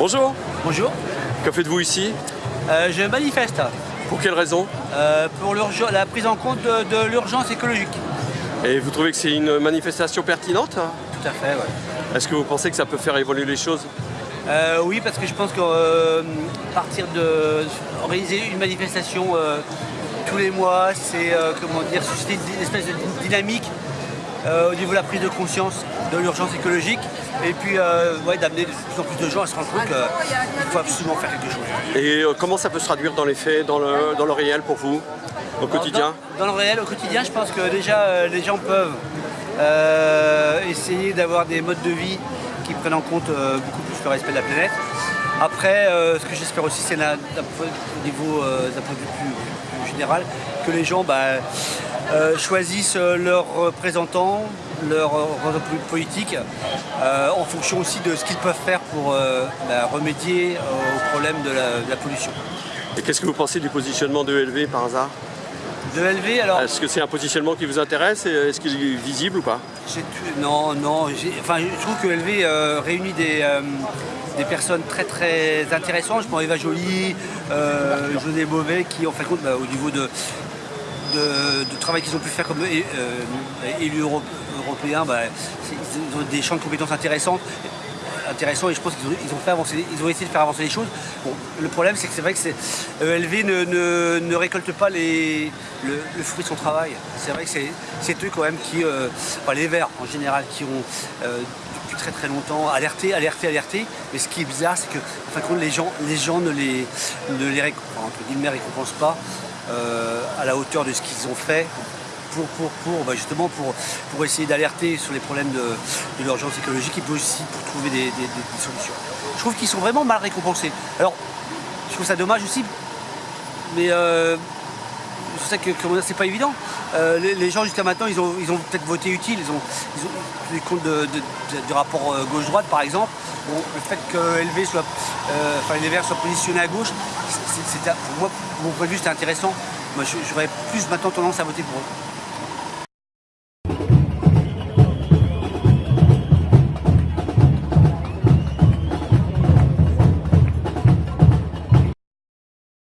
Bonjour, Bonjour, que faites-vous ici? Euh, je manifeste. Pour quelle raison? Euh, pour la prise en compte de, de l'urgence écologique. Et vous trouvez que c'est une manifestation pertinente? Tout à fait, ouais. Est-ce que vous pensez que ça peut faire évoluer les choses? Euh, oui, parce que je pense que partir de organiser une manifestation tous les mois, c'est comment dire susciter une espèce de dynamique euh, au niveau de la prise de conscience de l'urgence écologique et puis euh, ouais, d'amener de plus en plus de gens à se rendre compte qu'il faut absolument faire quelque chose. Et euh, comment ça peut se traduire dans les faits, dans le, dans le réel pour vous, au quotidien Dans, dans le réel, au quotidien, je pense que déjà les gens peuvent essayer d'avoir des modes de vie qui prennent en compte beaucoup plus le respect de la planète. Après, euh, ce que j'espère aussi, c'est d'un point- au niveau d'un point de vue plus, plus général, que les gens bah, euh, choisissent euh, leurs représentants, leurs représentants politiques, euh, en fonction aussi de ce qu'ils peuvent faire pour euh, bah, remédier euh, au problème de la, de la pollution. Et qu'est-ce que vous pensez du positionnement de ELV par hasard? De LV, alors. Est-ce que c'est un positionnement qui vous intéresse? Est-ce qu'il est visible ou pas? Non, non, enfin, je trouve que LV euh, réunit des, euh, des personnes très très intéressantes. Je pense à Eva Joly, euh, José Beauvais, qui en fin de compte, bah, au niveau de, de, travail qu'ils ont pu faire comme é- euh, élus euro- européens, bah, ils ont des champs de compétences intéressantes intéressant et je pense qu'ils ont, essayé de faire avancer les choses. Bon, le problème c'est que c'est vrai que ELV ne, ne- récolte pas le, fruit de son travail. C'est vrai que c'est, eux quand même qui, euh, enfin les Verts en général, qui ont euh, depuis très très longtemps alerté, alerté, alerté. Mais ce qui est bizarre, c'est que en fin de compte, les gens, les gens ne les, ne les récompensent pas euh, à la hauteur de ce qu'ils ont fait pour, bah, justement pour, essayer d'alerter sur les problèmes de, l'urgence écologique et aussi pour trouver des, solutions. Je trouve qu'ils sont vraiment mal récompensés. Alors, je trouve ça dommage aussi, mais euh, je sais que c'est pas évident. Euh, les, gens jusqu'à maintenant, ils ont, peut-être voté utile, ils ont, ils compte du rapport euh, gauche-droite par exemple. Le fait que LV soit, euh, enfin les Verts soient positionnés à gauche, pour moi, mon point de vue, c'était intéressant. Moi, j'aurais plus maintenant tendance à voter pour eux.